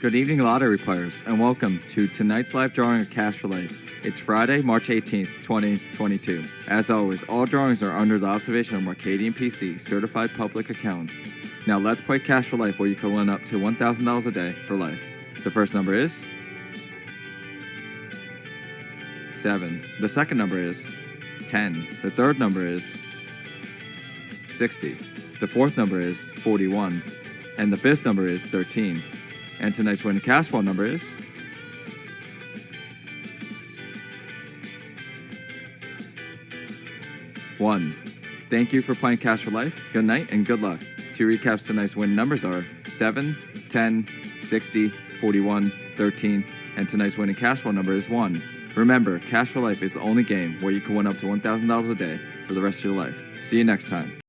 Good evening, lottery players, and welcome to tonight's live drawing of Cash for Life. It's Friday, March 18th, 2022. As always, all drawings are under the observation of Mercadien PC, certified public accounts. Now let's play Cash for Life where you can win up to $1,000 a day for life. The first number is 7. The second number is 10. The third number is 60. The fourth number is 41. And the fifth number is 13. And tonight's winning cash ball number is one. Thank you for playing Cash for Life. Good night and good luck. Two recaps tonight's win numbers are 7, 10, 60, 41, 13, and tonight's winning cash ball number is 1. Remember, Cash for Life is the only game where you can win up to $1,000 a day for the rest of your life. See you next time.